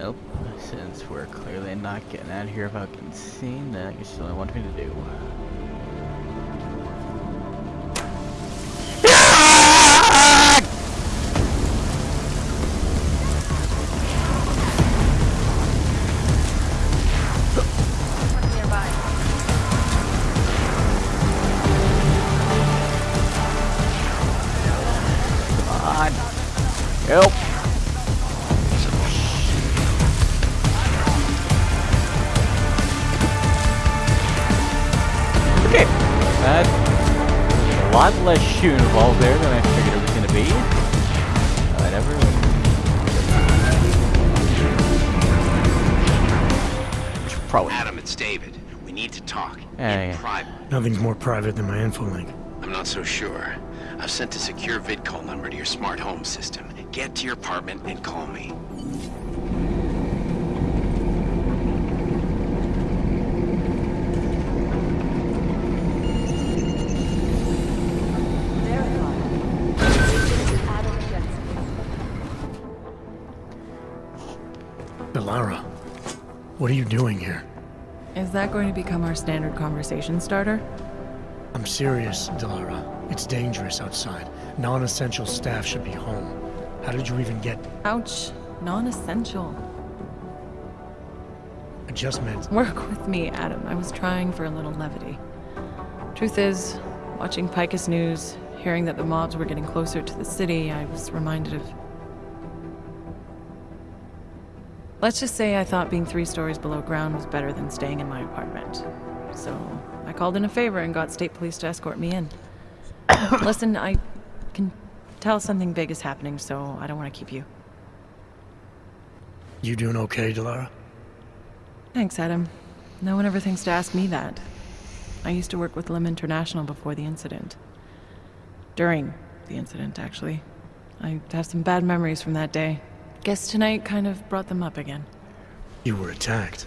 Nope. Since we're clearly not getting out of here without getting seen, then I guess you only want me to do. Private. Nothing's more private than my infolink. I'm not so sure. I've sent a secure vid call number to your smart home system. Get to your apartment and call me. Adam Jensen. Delara, what are you doing here? Is that going to become our standard conversation starter? Serious, Delara. It's dangerous outside. Non-essential staff should be home. How did you even get... Ouch. Non-essential. I just meant... Work with me, Adam. I was trying for a little levity. Truth is, watching Picus News, hearing that the mobs were getting closer to the city, I was reminded of... Let's just say I thought being three stories below ground was better than staying in my apartment. So, I called in a favor and got state police to escort me in. Listen, I can tell something big is happening, so I don't want to keep you. You doing okay, Delara? Thanks, Adam. No one ever thinks to ask me that. I used to work with Lim International before the incident. During the incident, actually. I have some bad memories from that day. Guess tonight kind of brought them up again. You were attacked.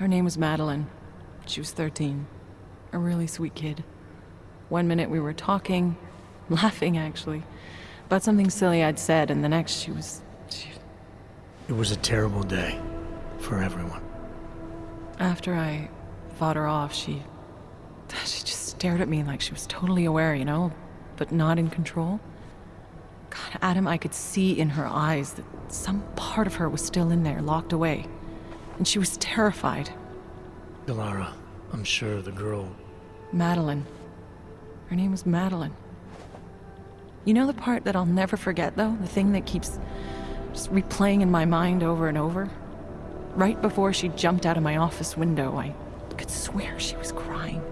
Her name was Madeline. She was 13. A really sweet kid. One minute we were talking, laughing actually, about something silly I'd said, and the next she was. She, It was a terrible day. For everyone. After I fought her off, she. She just stared at me like she was totally aware, you know, but not in control. God, Adam, I could see in her eyes that some part of her was still in there, locked away. And she was terrified. Delara, I'm sure the girl... Madeline. Her name was Madeline. You know the part that I'll never forget, though? The thing that keeps just replaying in my mind over and over? Right before she jumped out of my office window, I could swear she was crying.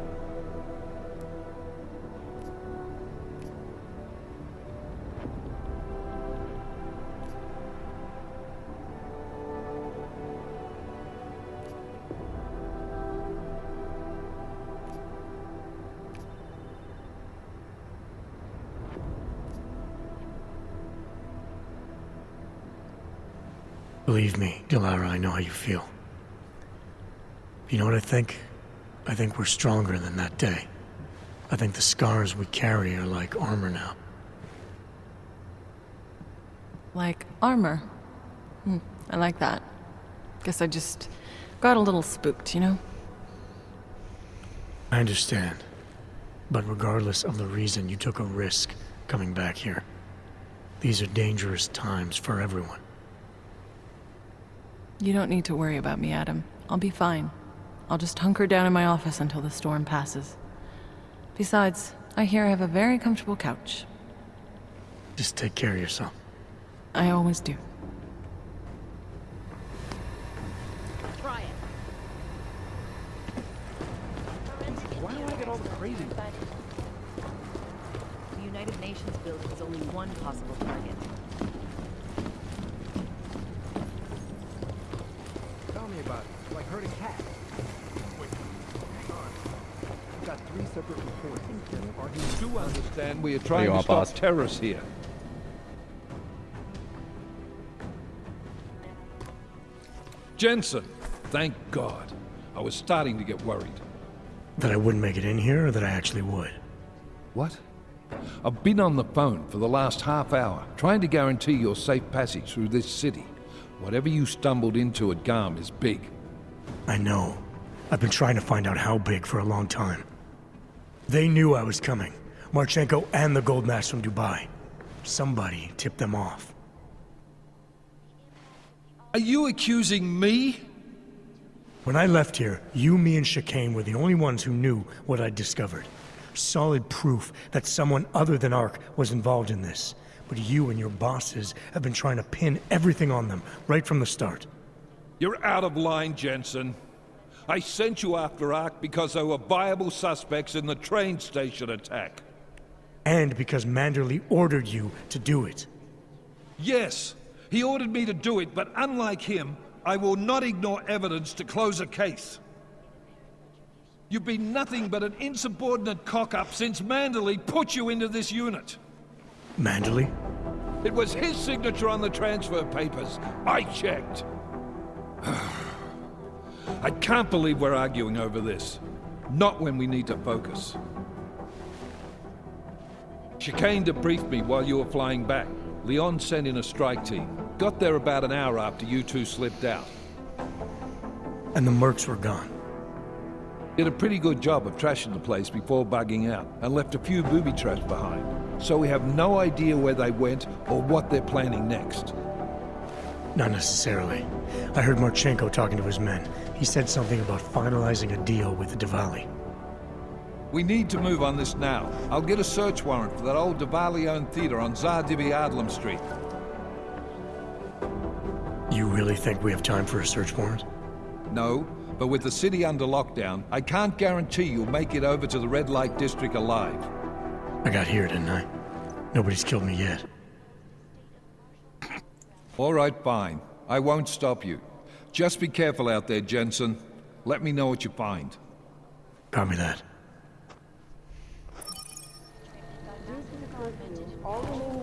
Believe me, Delara, I know how you feel. You know what I think? I think we're stronger than that day. I think the scars we carry are like armor now. Like armor. Hmm, I like that. Guess I just got a little spooked, you know? I understand. But regardless of the reason, you took a risk coming back here. These are dangerous times for everyone. You don't need to worry about me, Adam. I'll be fine. I'll just hunker down in my office until the storm passes. Besides, I hear I have a very comfortable couch. Just take care of yourself. I always do. Try it. Why do I get all the crazy? The United Nations building is only one possible target. Tell me about it. Like herding cats. Wait, hang on. I've got three separate reports. Are you do understand we are trying you to are, stop boss. terrorists here. Jensen, thank God. I was starting to get worried. That I wouldn't make it in here, or that I actually would? What? I've been on the phone for the last half hour, trying to guarantee your safe passage through this city. Whatever you stumbled into at Garm is big. I know. I've been trying to find out how big for a long time. They knew I was coming. Marchenko and the Gold Mask from Dubai. Somebody tipped them off. Are you accusing me? When I left here, you, me, and Chikane were the only ones who knew what I'd discovered. Solid proof that someone other than Ark was involved in this. But you and your bosses have been trying to pin everything on them, right from the start. You're out of line, Jensen. I sent you after Ark because there were viable suspects in the train station attack. And because Manderley ordered you to do it. Yes, he ordered me to do it, but unlike him, I will not ignore evidence to close a case. You've been nothing but an insubordinate cock-up since Manderley put you into this unit. Manderley? It was his signature on the transfer papers. I checked. I can't believe we're arguing over this. Not when we need to focus. Chikane debriefed me while you were flying back. Leon sent in a strike team. Got there about an hour after you two slipped out. And the mercs were gone. Did a pretty good job of trashing the place before bugging out, and left a few booby traps behind. So we have no idea where they went or what they're planning next. Not necessarily. I heard Marchenko talking to his men. He said something about finalizing a deal with the Dvali. We need to move on this now. I'll get a search warrant for that old Dvali-owned theater on Tsar Dibi Adlam Street. You really think we have time for a search warrant? No, but with the city under lockdown, I can't guarantee you'll make it over to the Red Light District alive. I got here, didn't I? Nobody's killed me yet. All right, fine. I won't stop you. Just be careful out there, Jensen. Let me know what you find. Copy that. All remaining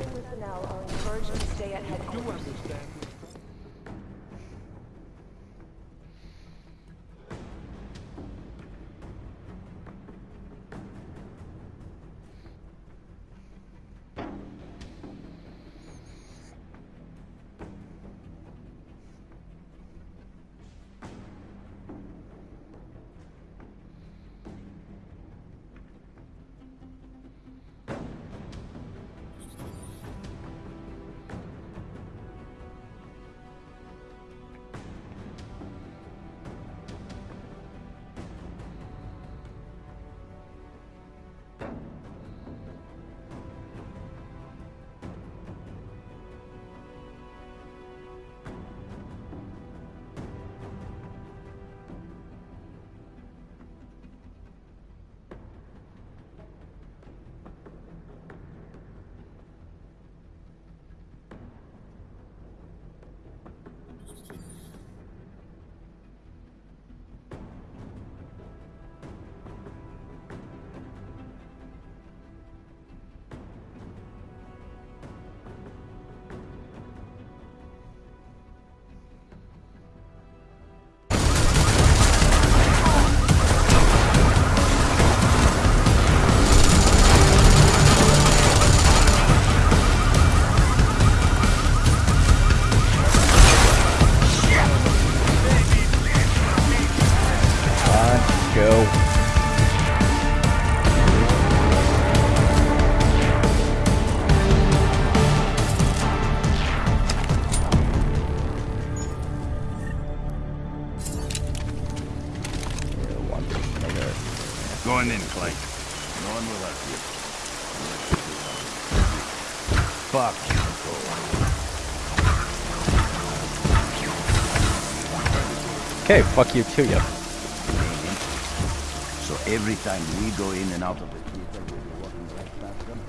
Okay, fuck you too, yep. So every time we go in and out of the theater, we'll be walking right past them.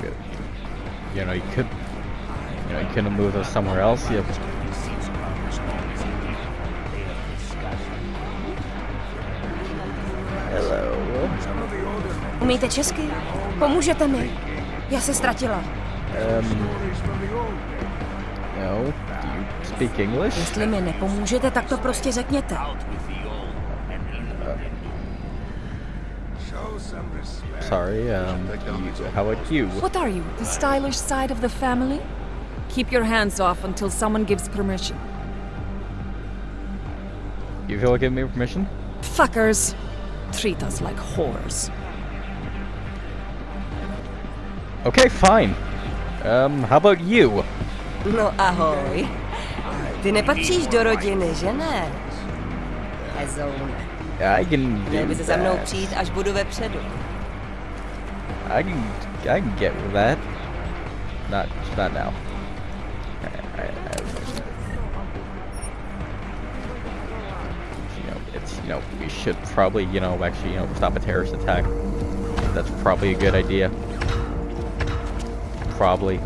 Good. You know, you could, you know, you could have moved us somewhere else. Yep. Umíte česky? Pomůžete mi? Já se ztratila. Um. No. Do you speak English? Jestli mi nepomůžete, tak to prostě řekněte. Sorry, um, how about you? What are you, the stylish side of the family? Keep your hands off until someone gives permission. You feel like giving me permission? Fuckers treat us like whores. Okay, fine. Um, how about you? No ahoj. Ty nepatříš do rodiny, že ne? Hezoune. I can Měl by se za mnou přijít, až budu vepředu. I can, I can get with that. Not, not now. I, I, I, you know, it's you know we should probably you know actually you know stop a terrorist attack. That's probably a good idea. Probably.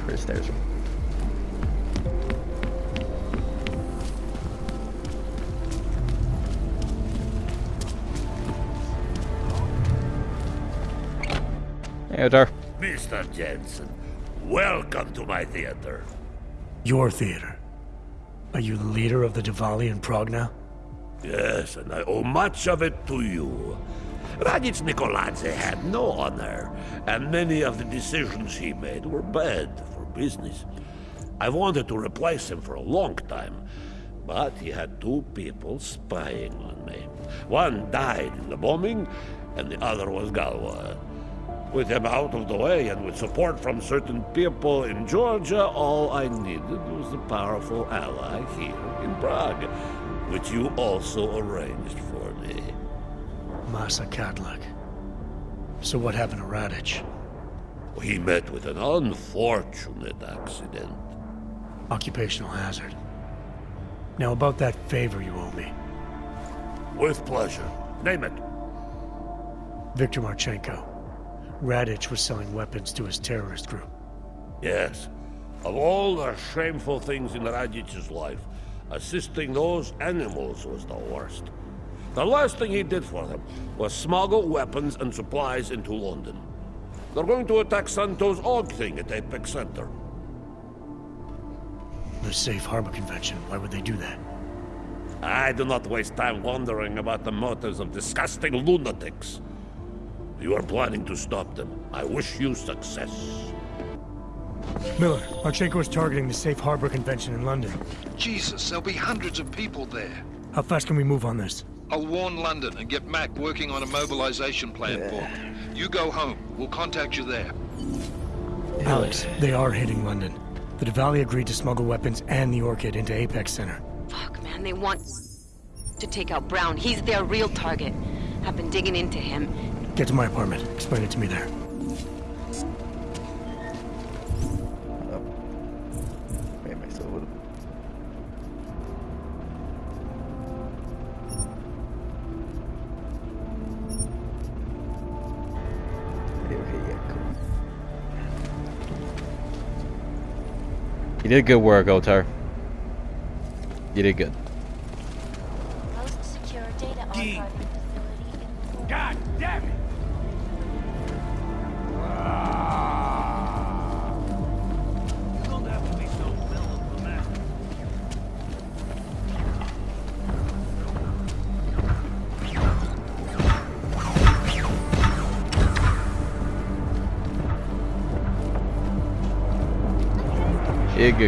Where's stairs? Hey, Otar. Mr. Jensen, welcome to my theater. Your theater. Are you the leader of the Dvali in Prague now? Yes, and I owe much of it to you. Radich Nikoladze had no honor, and many of the decisions he made were bad for business. I wanted to replace him for a long time, but he had two people spying on me. One died in the bombing, and the other was Galwa. With him out of the way and with support from certain people in Georgia, all I needed was a powerful ally here in Prague, which you also arranged for. Masa Kadlak. So what happened to Radich? He met with an unfortunate accident. Occupational hazard. Now about that favor you owe me. With pleasure. Name it. Victor Marchenko. Radich was selling weapons to his terrorist group. Yes. Of all the shameful things in Radich's life, assisting those animals was the worst. The last thing he did for them was smuggle weapons and supplies into London. They're going to attack Santeau's Og thing at Apex Center. The Safe Harbor Convention. Why would they do that? I do not waste time wondering about the motives of disgusting lunatics. You are planning to stop them. I wish you success. Miller, Marchenko is targeting the Safe Harbor Convention in London. Jesus, there'll be hundreds of people there. How fast can we move on this? I'll warn London and get Mac working on a mobilization plan for me. You go home. We'll contact you there. Alex, they are hitting London. The Dvali agreed to smuggle weapons and the Orchid into Apex Center. Fuck, man, they want to take out Brown. He's their real target. I've been digging into him. Get to my apartment. Explain it to me there. Did good work, Otar. You did good.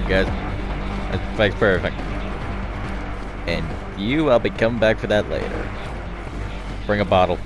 Good, guys. That's perfect. And you, I'll be coming back for that later. Bring a bottle.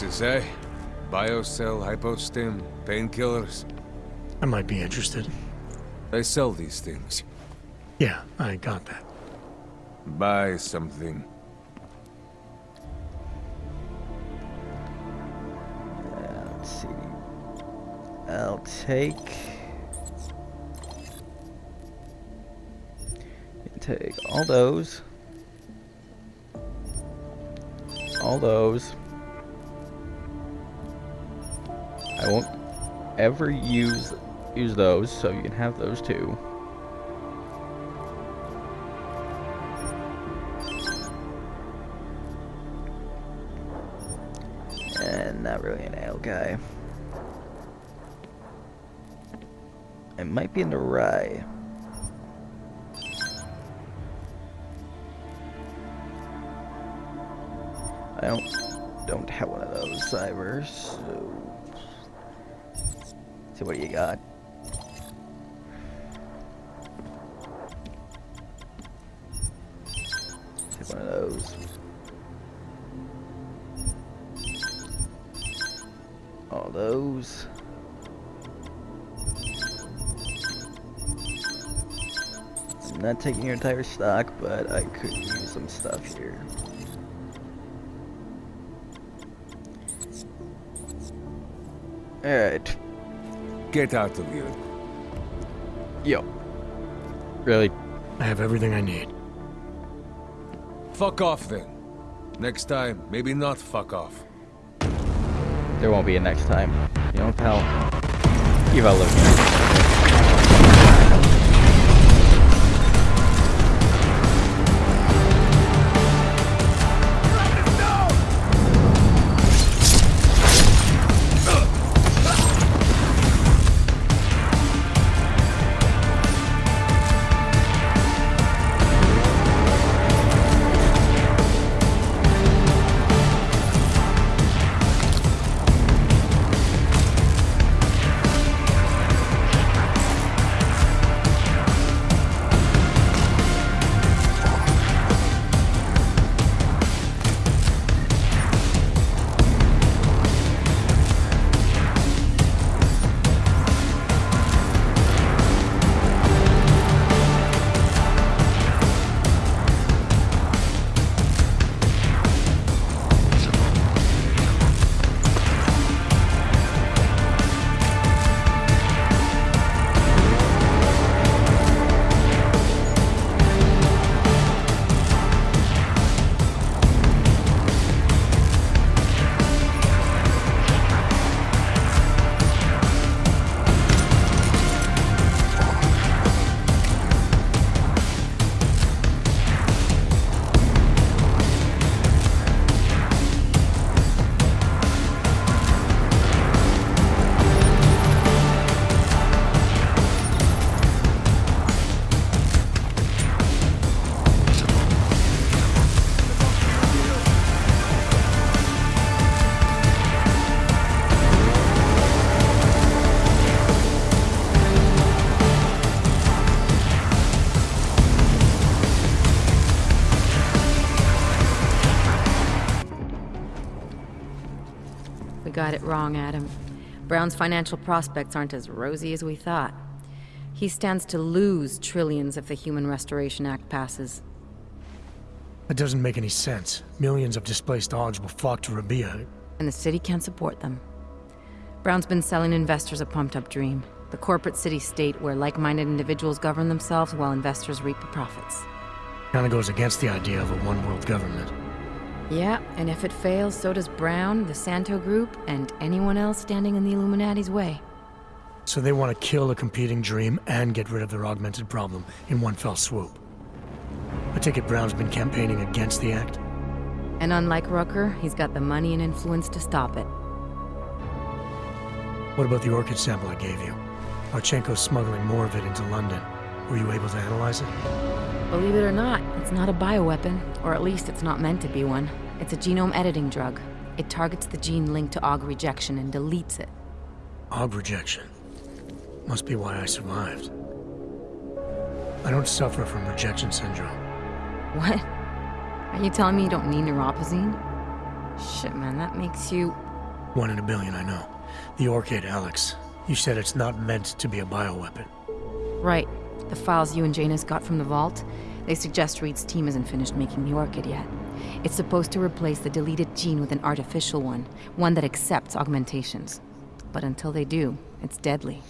You want Praxis, eh? Biocell, hypostim, painkillers. I might be interested. They sell these things. Yeah, I got that. Buy something. Uh, let's see. I'll take. Take all those. All those. I won't ever use use those, so you can have those too. And not really an ale guy. It might be in the rye. I don't don't have one of those cybers, so so what you got? Take one of those. All those. I'm not taking your entire stock, but I could use some stuff here. Alright. Get out of here. Yo. Really? I have everything I need. Fuck off then. Next time, maybe not fuck off. There won't be a next time. You know, pal. You've outlived me. Got it wrong, Adam. Brown's financial prospects aren't as rosy as we thought. He stands to lose trillions if the Human Restoration Act passes. That doesn't make any sense. Millions of displaced augs will flock to Rabi'ah. And the city can't support them. Brown's been selling investors a pumped up dream. The corporate city state where like minded individuals govern themselves while investors reap the profits. Kinda goes against the idea of a one world government. Yeah, and if it fails, so does Brown, the Santeau Group, and anyone else standing in the Illuminati's way. So they want to kill a competing dream and get rid of their augmented problem in one fell swoop. I take it Brown's been campaigning against the act? And unlike Rucker, he's got the money and influence to stop it. What about the orchid sample I gave you? Archenko's smuggling more of it into London. Were you able to analyze it? Believe it or not, it's not a bioweapon, or at least it's not meant to be one. It's a genome editing drug. It targets the gene linked to AUG rejection and deletes it. Aug rejection. Must be why I survived. I don't suffer from rejection syndrome. What? Are you telling me you don't need neuropozyne? Shit, man, that makes you... One in a billion, I know. The orchid, Alex. You said it's not meant to be a bioweapon. Right. The files you and Janus got from the vault, they suggest Reed's team isn't finished making the orchid yet. It's supposed to replace the deleted gene with an artificial one, one that accepts augmentations. But until they do, it's deadly.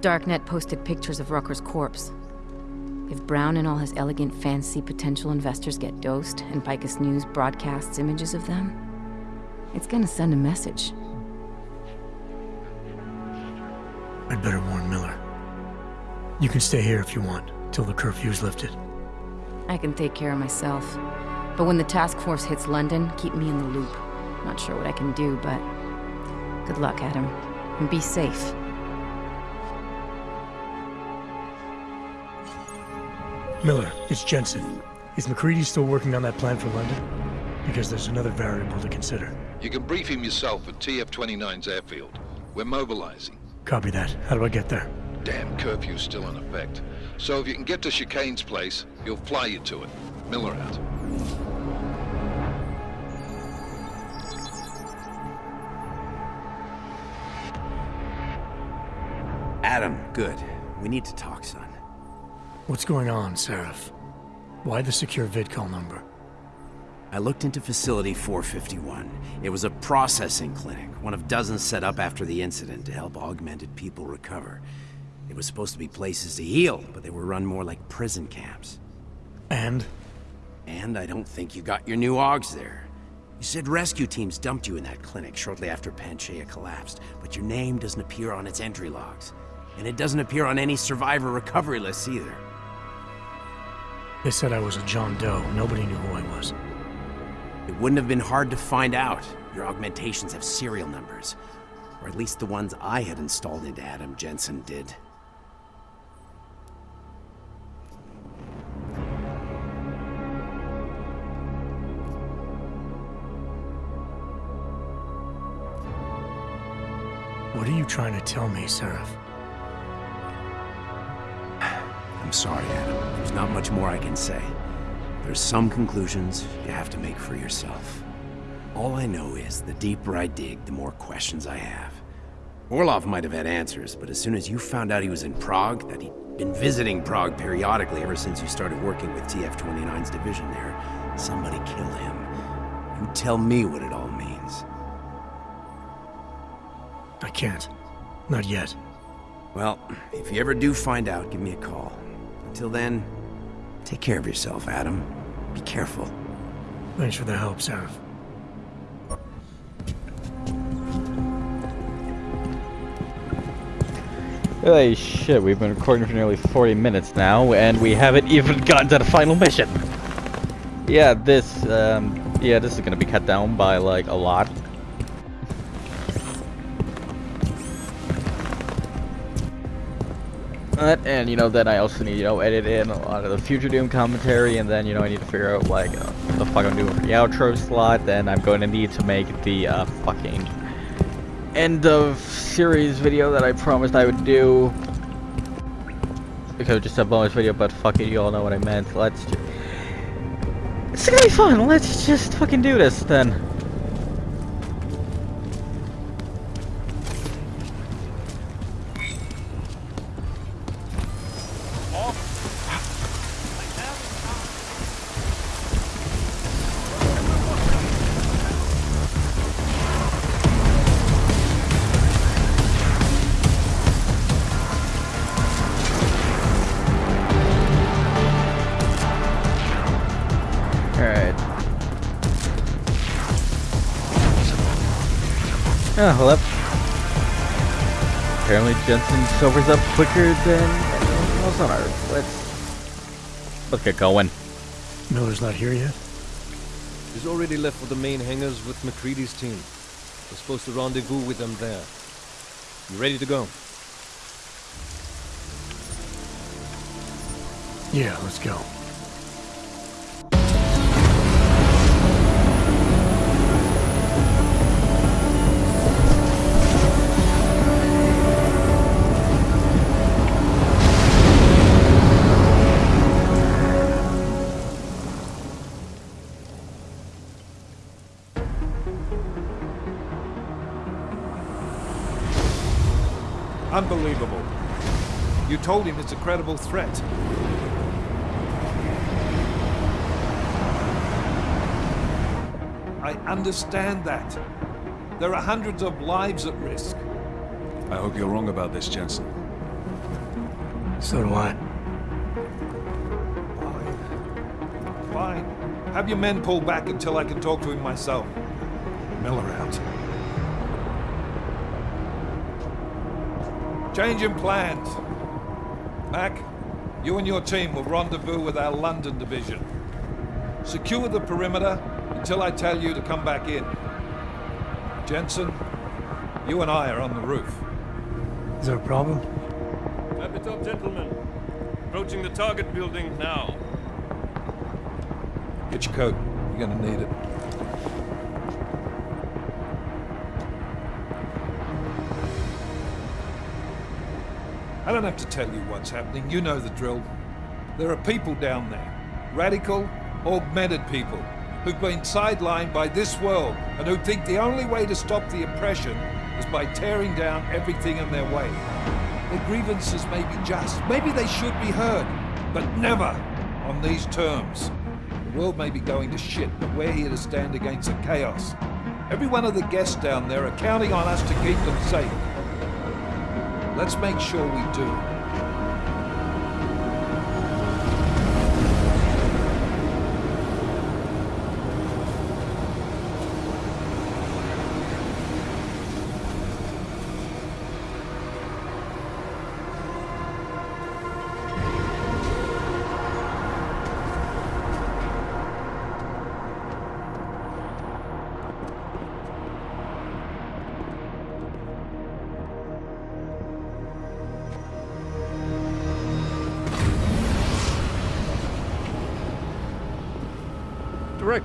Darknet posted pictures of Rucker's corpse. If Brown and all his elegant fancy potential investors get dosed, and Picus News broadcasts images of them, it's gonna send a message. I'd better warn Miller. You can stay here if you want, till the curfew's lifted. I can take care of myself. But when the task force hits London, keep me in the loop. Not sure what I can do, but good luck, Adam. And be safe. Miller, it's Jensen. Is McCready still working on that plan for London? Because there's another variable to consider. You can brief him yourself at TF-29's airfield. We're mobilizing. Copy that. How do I get there? Damn curfew's still in effect. So if you can get to Chikane's place, he'll fly you to it. Miller out. Adam, good. We need to talk, son. What's going on, Sarif? Why the secure vidcall number? I looked into Facility 451. It was a processing clinic, one of dozens set up after the incident to help augmented people recover. It was supposed to be places to heal, but they were run more like prison camps. And? And I don't think you got your new AUGs there. You said rescue teams dumped you in that clinic shortly after Panchaea collapsed, but your name doesn't appear on its entry logs. And it doesn't appear on any survivor recovery lists either. They said I was a John Doe. Nobody knew who I was. It wouldn't have been hard to find out. Your augmentations have serial numbers. Or at least the ones I had installed into Adam Jensen did. What are you trying to tell me, Sarif? I'm sorry, Adam. There's not much more I can say. There's some conclusions you have to make for yourself. All I know is the deeper I dig, the more questions I have. Orlov might have had answers, but as soon as you found out he was in Prague, that he'd been visiting Prague periodically ever since you started working with TF-29's division there, somebody killed him. You tell me what it all means. I can't. Not yet. Well, if you ever do find out, give me a call. Until then, take care of yourself, Adam. Be careful. Thanks for the help, Sarif. Holy shit, we've been recording for nearly 40 minutes now, and we haven't even gotten to the final mission! Yeah, this, um, yeah, this is gonna be cut down by, like, a lot. And, you know, then I also need, you know, edit in a lot of the future Doom commentary, and then, you know, I need to figure out, like, uh, what the fuck I'm doing for the outro slot, then I'm going to need to make the, uh, fucking end of series video that I promised I would do. Because just a bonus video, but fuck it, you all know what I meant. Let's just... It's gonna be fun, let's just fucking do this then. Jensen sobers up quicker than anyone else on Earth. Let's... Let's get going. Miller's not here yet? He's already left for the main hangars with McCready's team. We're supposed to rendezvous with them there. You ready to go? Yeah, let's go. Told him it's a credible threat. I understand that. There are hundreds of lives at risk. I hope you're wrong about this, Jensen. So do I. Fine. Have your men pull back until I can talk to him myself. Miller out. Changing plans. Mac, you and your team will rendezvous with our London division. Secure the perimeter until I tell you to come back in. Jensen, you and I are on the roof. Is there a problem? Wrap it up, gentlemen. Approaching the target building now. Get your coat. You're gonna need it. Don't have to tell you what's happening. You know the drill. There are people down there. Radical, augmented people who've been sidelined by this world and who think the only way to stop the oppression is by tearing down everything in their way. Their grievances may be just, maybe they should be heard, but never on these terms. The world may be going to shit, but we're here to stand against the chaos. Every one of the guests down there are counting on us to keep them safe. Let's make sure we do.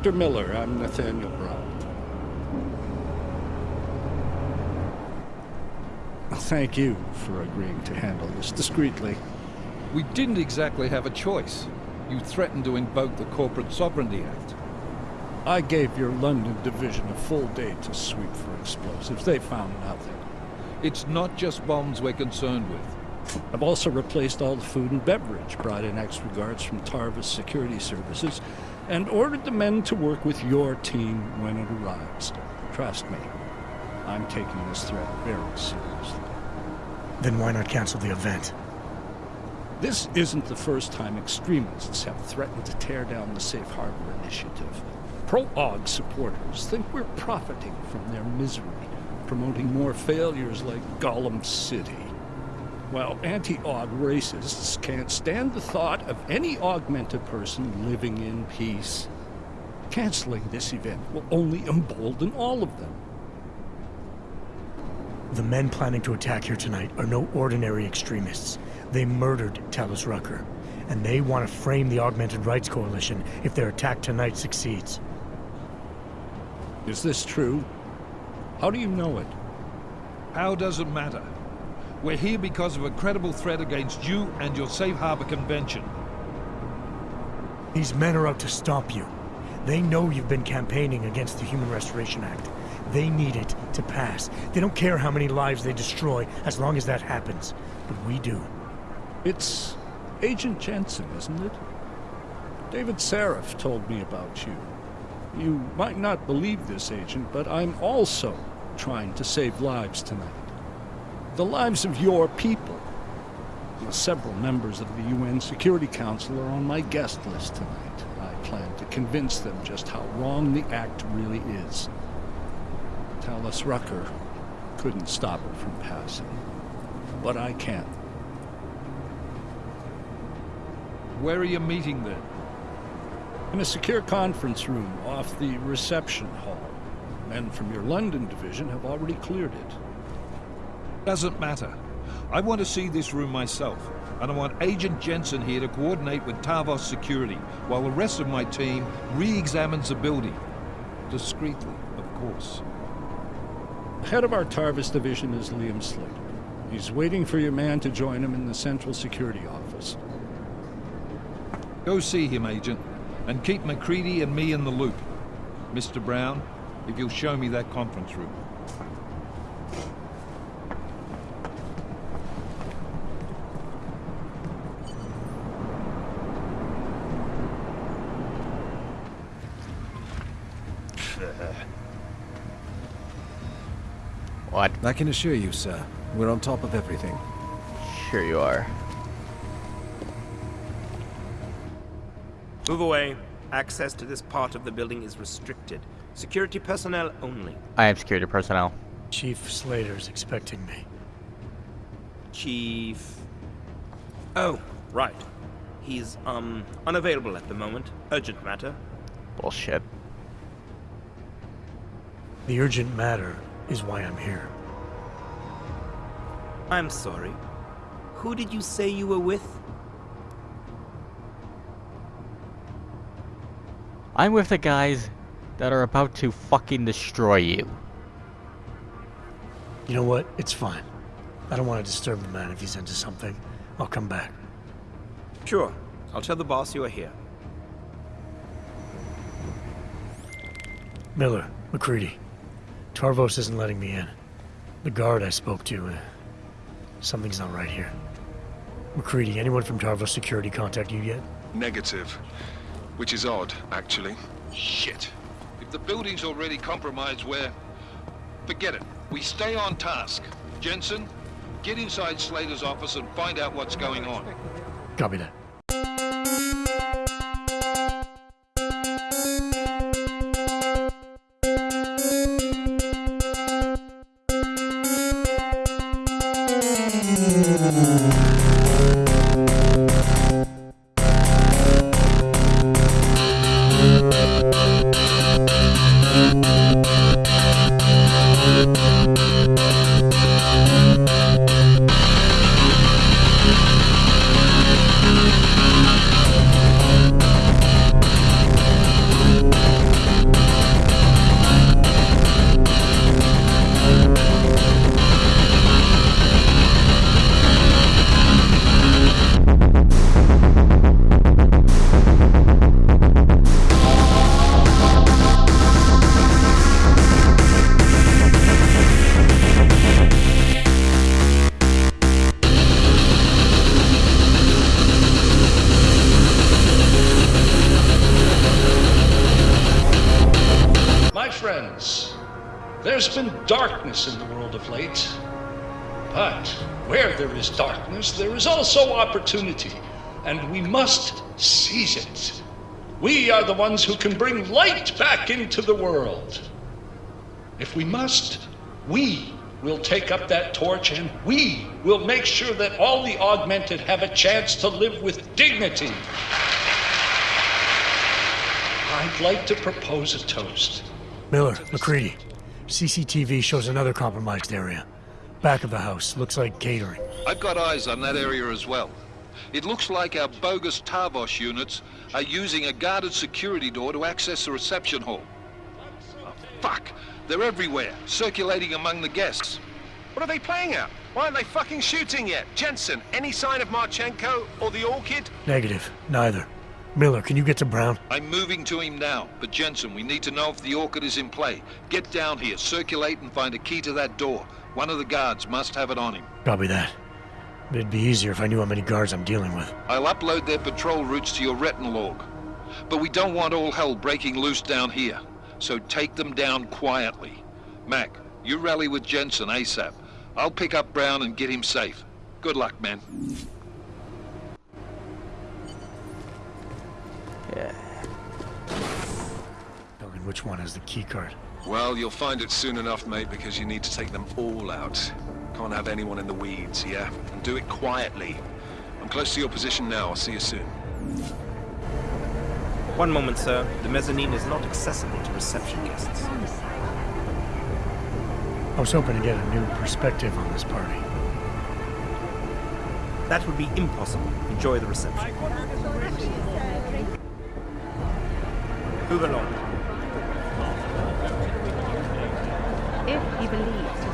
Director Miller, I'm Nathaniel Brown. Thank you for agreeing to handle this discreetly. We didn't exactly have a choice. You threatened to invoke the Corporate Sovereignty Act. I gave your London division a full day to sweep for explosives. They found nothing. It's not just bombs we're concerned with. I've also replaced all the food and beverage, brought in extra guards from Tarvos Security Services, and ordered the men to work with your team when it arrives. Trust me, I'm taking this threat very seriously. Then why not cancel the event? This isn't the first time extremists have threatened to tear down the Safe Harbor Initiative. Pro-AUG supporters think we're profiting from their misery, promoting more failures like Golem City. While anti-AUG racists can't stand the thought of any augmented person living in peace. Canceling this event will only embolden all of them. The men planning to attack here tonight are no ordinary extremists. They murdered Talos Rucker, and they want to frame the Augmented Rights Coalition if their attack tonight succeeds. Is this true? How do you know it? How does it matter? We're here because of a credible threat against you and your Safe Harbor Convention. These men are out to stop you. They know you've been campaigning against the Human Restoration Act. They need it to pass. They don't care how many lives they destroy as long as that happens. But we do. It's Agent Jensen, isn't it? David Sarif told me about you. You might not believe this, Agent, but I'm also trying to save lives tonight. The lives of your people. Several members of the UN Security Council are on my guest list tonight. I plan to convince them just how wrong the act really is. Talos Rucker couldn't stop it from passing. But I can. Where are you meeting then? In a secure conference room off the reception hall. Men from your London division have already cleared it. Doesn't matter. I want to see this room myself, and I want Agent Jensen here to coordinate with Tarvos Security, while the rest of my team re-examines the building. Discreetly, of course. The head of our Tarvos division is Liam Slater. He's waiting for your man to join him in the Central Security Office. Go see him, Agent, and keep McCready and me in the loop. Mr. Brown, if you'll show me that conference room. What? I can assure you, sir, we're on top of everything. Sure you are. Move away. Access to this part of the building is restricted. Security personnel only. I am security personnel. Chief Slater's expecting me. Chief. Oh, right. He's, um, unavailable at the moment. Urgent matter. Bullshit. The urgent matter is why I'm here. I'm sorry. Who did you say you were with? I'm with the guys that are about to fucking destroy you. You know what? It's fine. I don't want to disturb the man if he's into something. I'll come back. Sure. I'll tell the boss you are here. Miller, McCready. Tarvos isn't letting me in. The guard I spoke to, uh, something's not right here. McCready, anyone from Tarvos Security contact you yet? Negative. Which is odd, actually. Shit. If the building's already compromised, we're... Forget it. We stay on task. Jensen, get inside Slater's office and find out what's going on. Copy that. Opportunity, and we must seize it. We are the ones who can bring light back into the world. If we must, we will take up that torch and we will make sure that all the augmented have a chance to live with dignity. I'd like to propose a toast. Miller, McCready. CCTV shows another compromised area. Back of the house. Looks like catering. I've got eyes on that area as well. It looks like our bogus Tarvos units are using a guarded security door to access the reception hall. Oh, fuck! They're everywhere, circulating among the guests. What are they playing at? Why aren't they fucking shooting yet? Jensen, any sign of Marchenko or the Orchid? Negative. Neither. Miller, can you get to Brown? I'm moving to him now, but Jensen, we need to know if the Orchid is in play. Get down here, circulate and find a key to that door. One of the guards must have it on him. Copy that. It'd be easier if I knew how many guards I'm dealing with. I'll upload their patrol routes to your retinal log. But we don't want all hell breaking loose down here. So take them down quietly. Mac, you rally with Jensen ASAP. I'll pick up Brown and get him safe. Good luck, man. Yeah. Tell me which one has the key card. Well, you'll find it soon enough, mate, because you need to take them all out. Can't have anyone in the weeds, yeah? And do it quietly. I'm close to your position now. I'll see you soon. One moment, sir. The mezzanine is not accessible to reception guests. I was hoping to get a new perspective on this party. That would be impossible. Enjoy the reception. Move along. If he believes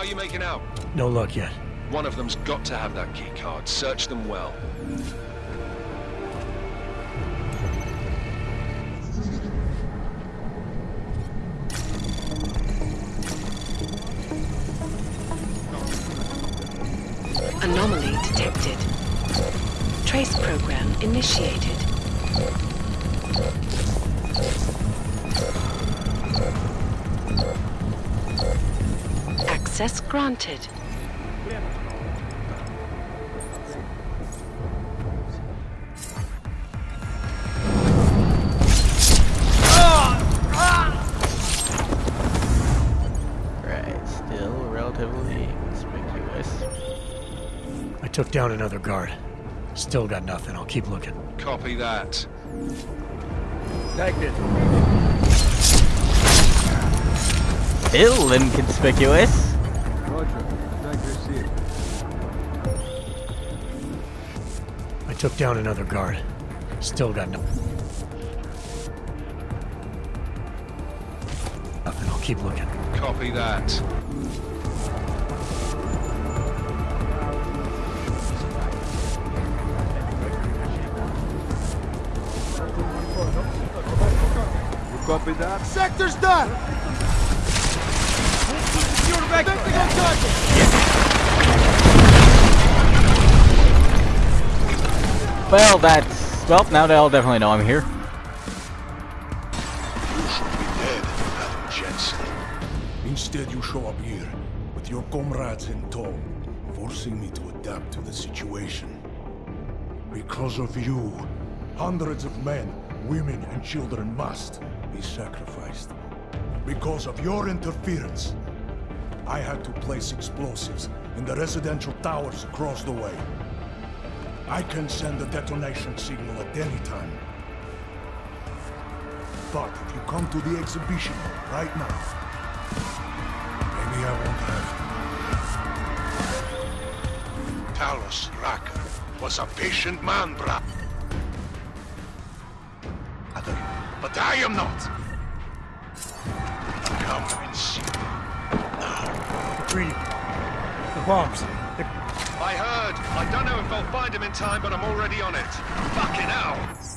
how you making out? No luck yet. One of them's got to have that key card. Search them well. Anomaly detected. Trace program initiated. Access granted. Right, still relatively conspicuous. I took down another guard. Still got nothing. I'll keep looking. Copy that. Tagged it. Still inconspicuous. Took down another guard. Still got no. Nothing. I'll keep looking. Copy that. Copy that? Sector's done! Secure vector! Well, that's... Well, now they'll definitely know I'm here. dead, Adam Jensen. Instead, you show up here with your comrades in tow, forcing me to adapt to the situation. Because of you, hundreds of men, women, and children must be sacrificed. Because of your interference, I had to place explosives in the residential towers across the way. I can send a detonation signal at any time. But if you come to the exhibition right now, maybe I won't have Talos Rucker was a patient man, brah. But I am not. Come and see. Greedy. The bombs. I heard. I don't know if I'll find him in time, but I'm already on it. Fucking hell!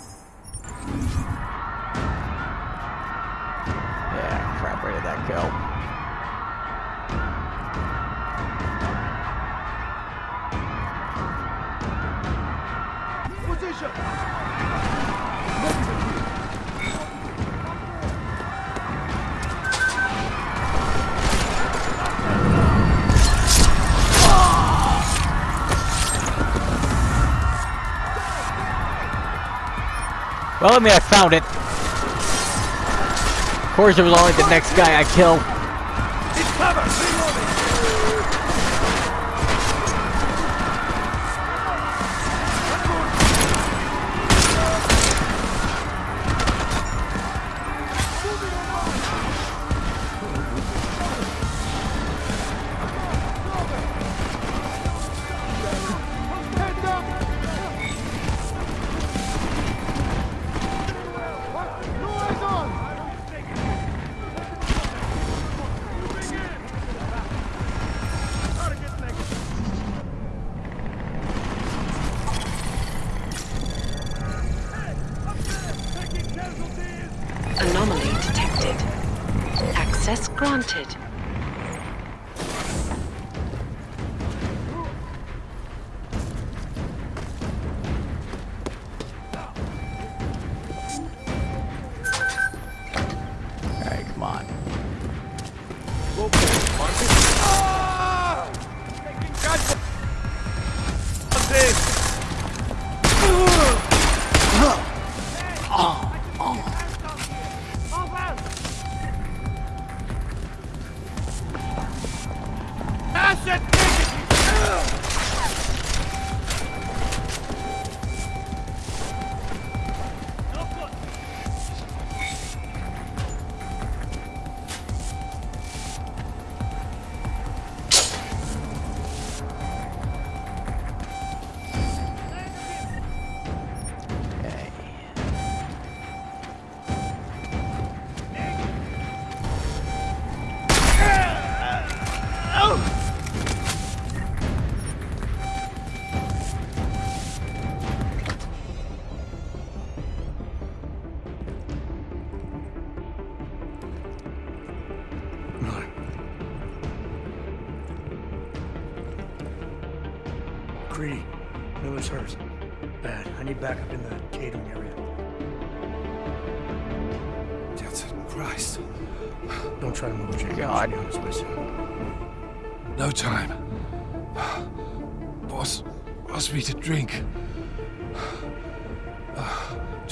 Well, I mean, I found it. Of course, it was only the next guy I kill.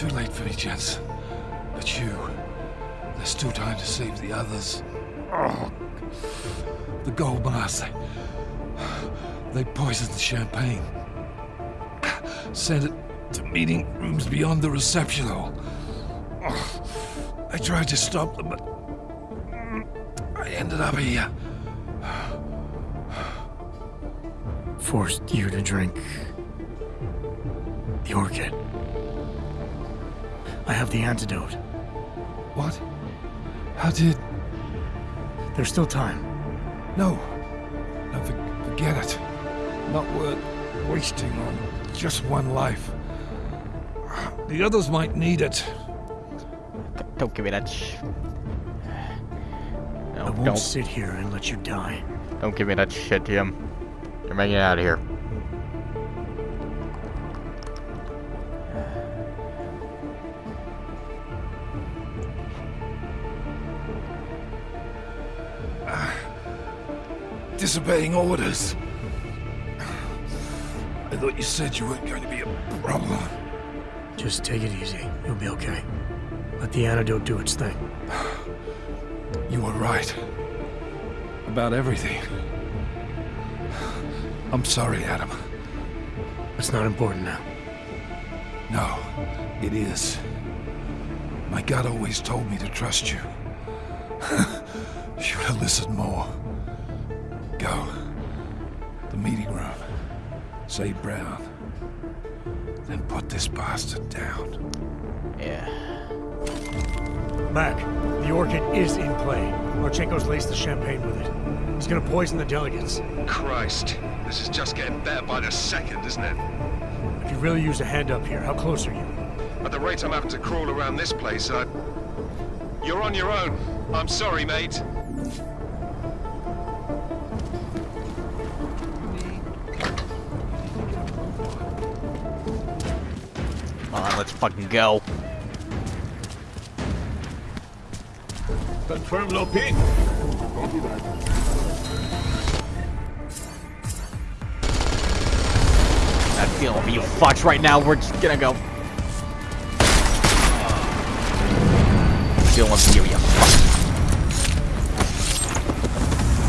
Too late for me, gents. But you, there's still time to save the others. Oh, the gold bars, they, they poisoned the champagne. Sent it to meeting rooms beyond the reception hall. Oh, I tried to stop them, but I ended up here. Forced you to drink the orchid. I have the antidote. What? How did... There's still time. No. No, for, forget it. Not worth wasting on just one life. The others might need it. Don't give me that sh... No, I won't don't. sit here and let you die. Don't give me that shit, Jim. You're making it out of here. Disobeying orders. I thought you said you weren't going to be a problem. Just take it easy. You'll be okay. Let the antidote do its thing. You were right. About everything. I'm sorry, Adam. It's not important now. No, it is. My gut always told me to trust you. Should have listened more. Save Brown. Then put this bastard down. Yeah. Mac, the orchid is in play. Marchenko's laced the champagne with it. He's gonna poison the delegates. Christ, this is just getting better by the second, isn't it? If you really use a hand up here, how close are you? At the rate I'm having to crawl around this place, I... You're on your own. I'm sorry, mate. Fucking go. Confirm low ping. That feeling for you fucks right now. We're just gonna go. Feeling you, you fuck.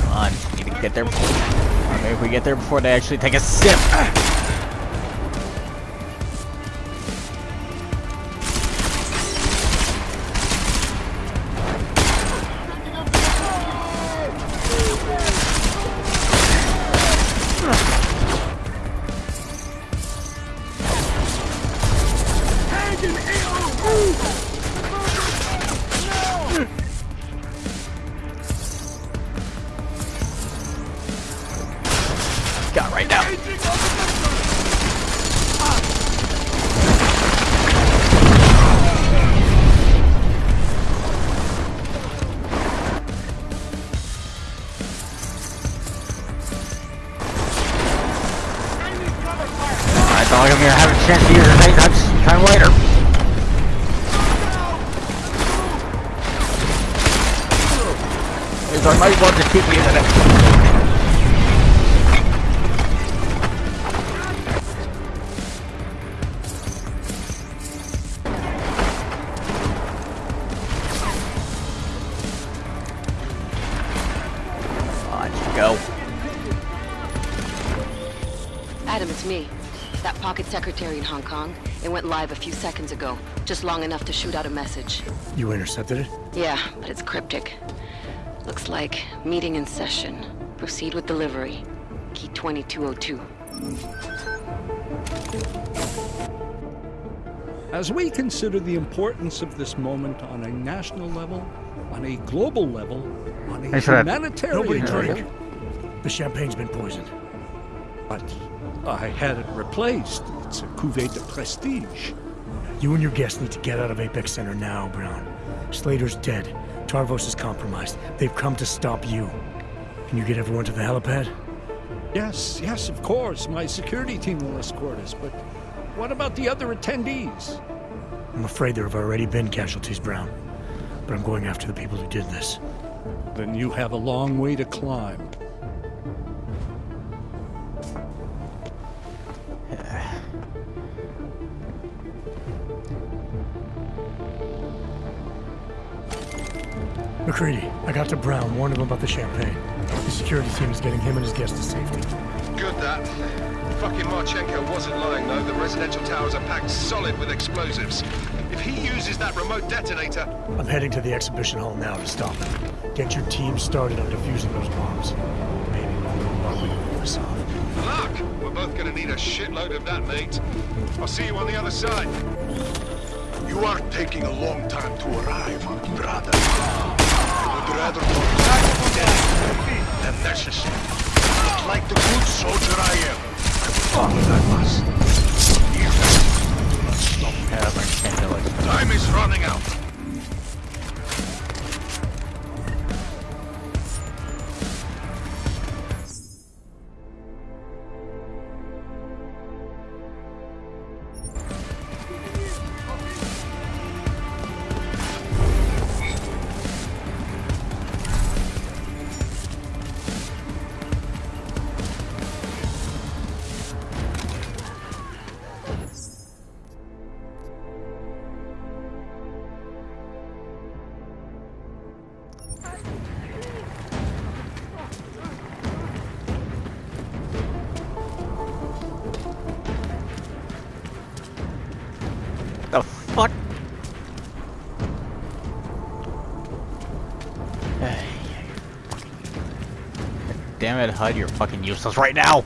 Come on, need to get there. Before, maybe if we get there before they actually take a sip. Pocket secretary in Hong Kong. It went live a few seconds ago. Just long enough to shoot out a message. You intercepted it? Yeah, but it's cryptic. Looks like meeting in session. Proceed with delivery. Key 2202. As we consider the importance of this moment on a national level, on a global level, on a Thanks for that. humanitarian Nobody drink. The champagne's been poisoned. but I had it replaced. It's a cuvée de prestige. You and your guests need to get out of Apex Center now, Brown. Slater's dead. Tarvos is compromised. They've come to stop you. Can you get everyone to the helipad? Yes, yes, of course. My security team will escort us, but what about the other attendees? I'm afraid there have already been casualties, Brown. But I'm going after the people who did this. Then you have a long way to climb. McCready, I got to Brown, warned him about the champagne. The security team is getting him and his guests to safety. Good that. Fucking Marchenko wasn't lying though. The residential towers are packed solid with explosives. If he uses that remote detonator, I'm heading to the exhibition hall now to stop him. Get your team started on defusing those bombs. Maybe we'll know what we can pull this off. luck! We're both gonna need a shitload of that, mate. I'll see you on the other side. You are taking a long time to arrive, brother. Damn it, HUD, you're fucking useless right now!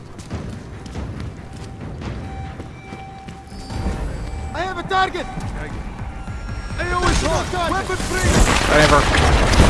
I have a target! AO is locked on! Weapon free! Whatever.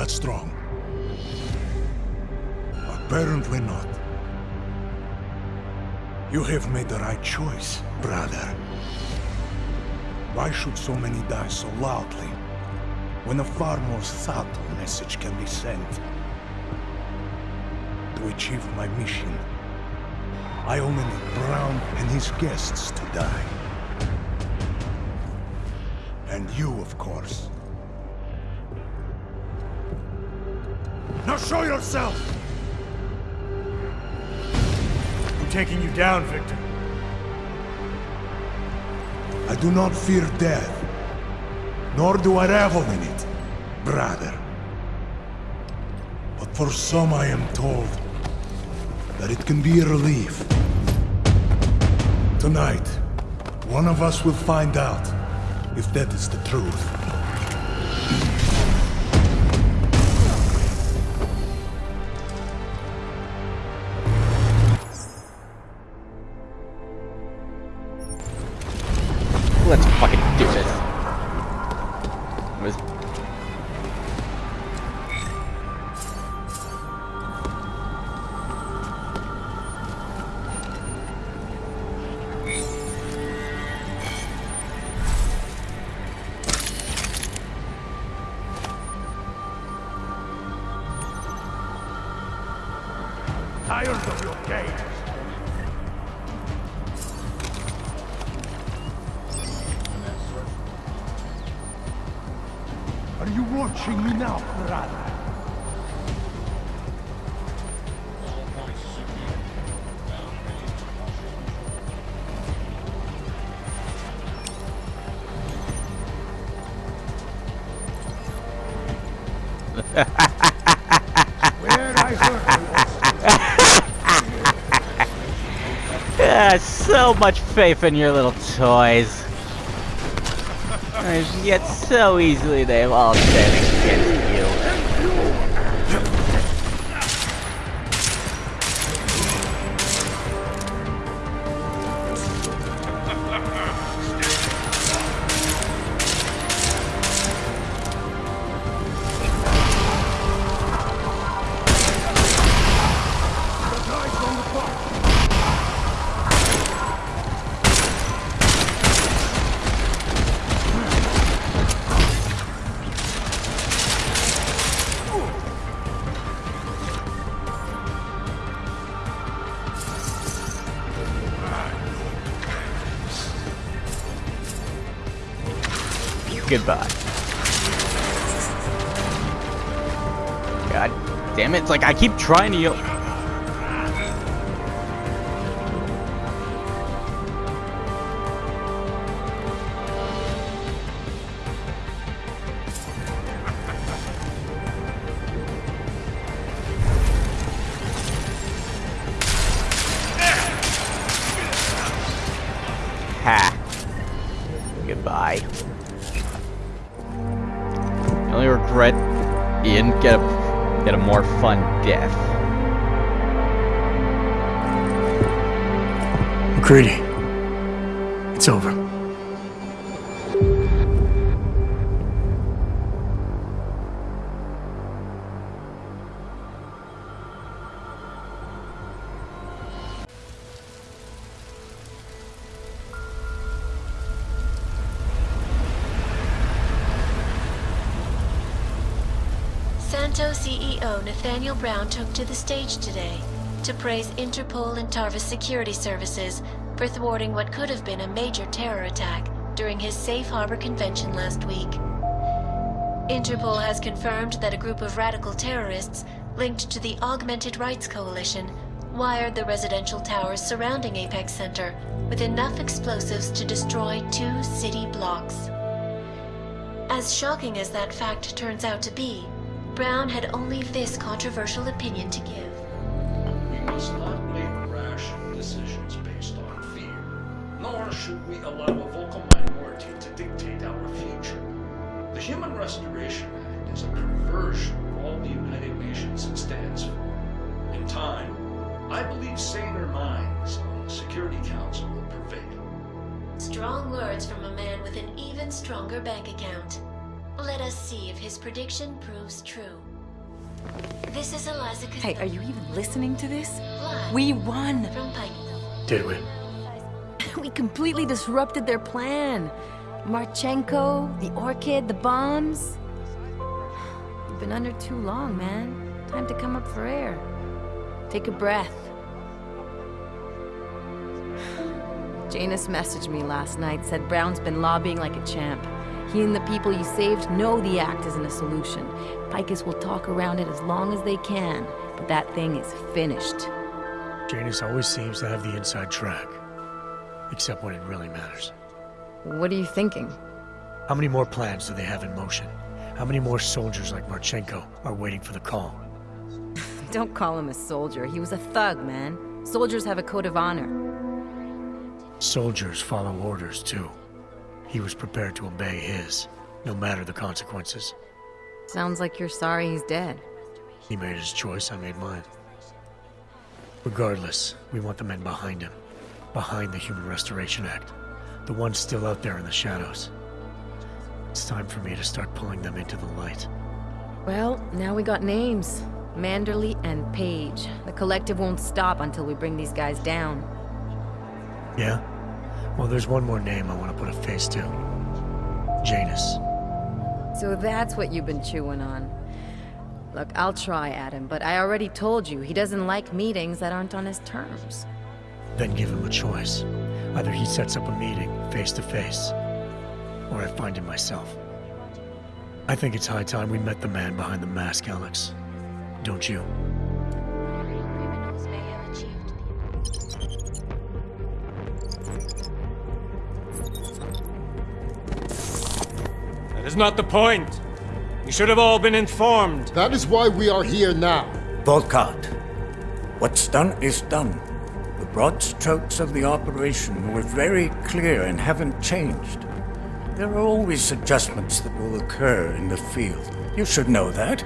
That strong? Apparently not. You have made the right choice, brother. Why should so many die so loudly, when a far more subtle message can be sent? To achieve my mission, I only need Brown and his guests to die. And you, of course. Now show yourself! I'm taking you down, Victor. I do not fear death, nor do I revel in it, brother. But for some I am told that it can be a relief. Tonight, one of us will find out if that is the truth. Now, brother? Ah, so much faith in your little toys. Yet so easily they've all against you. Like I keep trying to Brown took to the stage today to praise Interpol and Tarvos security services for thwarting what could have been a major terror attack during his safe harbor convention last week. Interpol has confirmed that a group of radical terrorists linked to the Augmented Rights Coalition wired the residential towers surrounding Apex Center with enough explosives to destroy two city blocks. As shocking as that fact turns out to be, Brown had only this controversial opinion to give. We must not make rash decisions based on fear, nor should we allow a vocal minority to dictate our future. The Human Restoration Act is a perversion of all the United Nations it stands for. In time, I believe saner minds on the Security Council will prevail. Strong words from a man with an even stronger bank account. Let us see if his prediction proves true. This is Eliza Hey, are you even listening to this? Live We won! from Pike. Did we? we completely disrupted their plan. Marchenko, the Orchid, the bombs. You've been under too long, man. Time to come up for air. Take a breath. Janus messaged me last night, said Brown's been lobbying like a champ. He and the people you saved know the act isn't a solution. Picus will talk around it as long as they can, but that thing is finished. Janus always seems to have the inside track. Except when it really matters. What are you thinking? How many more plans do they have in motion? How many more soldiers like Marchenko are waiting for the call? Don't call him a soldier. He was a thug, man. Soldiers have a code of honor. Soldiers follow orders, too. He was prepared to obey his, no matter the consequences. Sounds like you're sorry he's dead. He made his choice, I made mine. Regardless, we want the men behind him. Behind the Human Restoration Act. The ones still out there in the shadows. It's time for me to start pulling them into the light. Well, now we got names. Manderley and Page. The collective won't stop until we bring these guys down. Yeah? Well, there's one more name I want to put a face to. Janus. So that's what you've been chewing on. Look, I'll try, Adam, but I already told you, he doesn't like meetings that aren't on his terms. Then give him a choice. Either he sets up a meeting, face to face, or I find him myself. I think it's high time we met the man behind the mask, Alex. Don't you? Is not the point. You should have all been informed. That is why we are here now. Volkart, what's done is done. The broad strokes of the operation were very clear and haven't changed. There are always adjustments that will occur in the field. You should know that.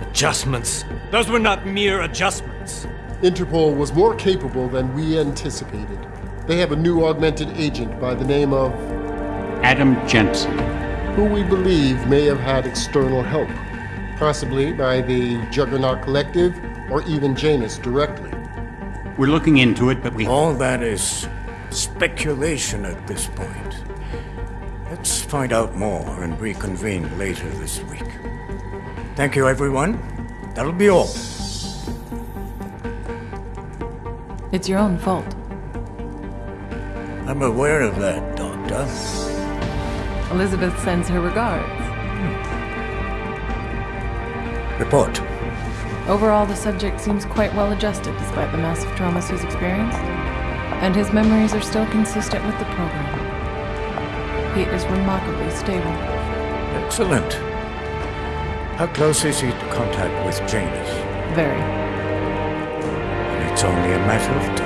Adjustments? Those were not mere adjustments. Interpol was more capable than we anticipated. They have a new augmented agent by the name of. Adam Jensen. Who we believe may have had external help. Possibly by the Juggernaut Collective or even Janus directly. We're looking into it, but we. All that is speculation at this point. Let's find out more and reconvene later this week. Thank you, everyone. That'll be all. It's your own fault. I'm aware of that, Doctor. Elizabeth sends her regards. Report. Overall, the subject seems quite well adjusted despite the massive traumas he's experienced, and his memories are still consistent with the program. He is remarkably stable. Excellent. How close is he to contact with Janus? Very. And it's only a matter of time.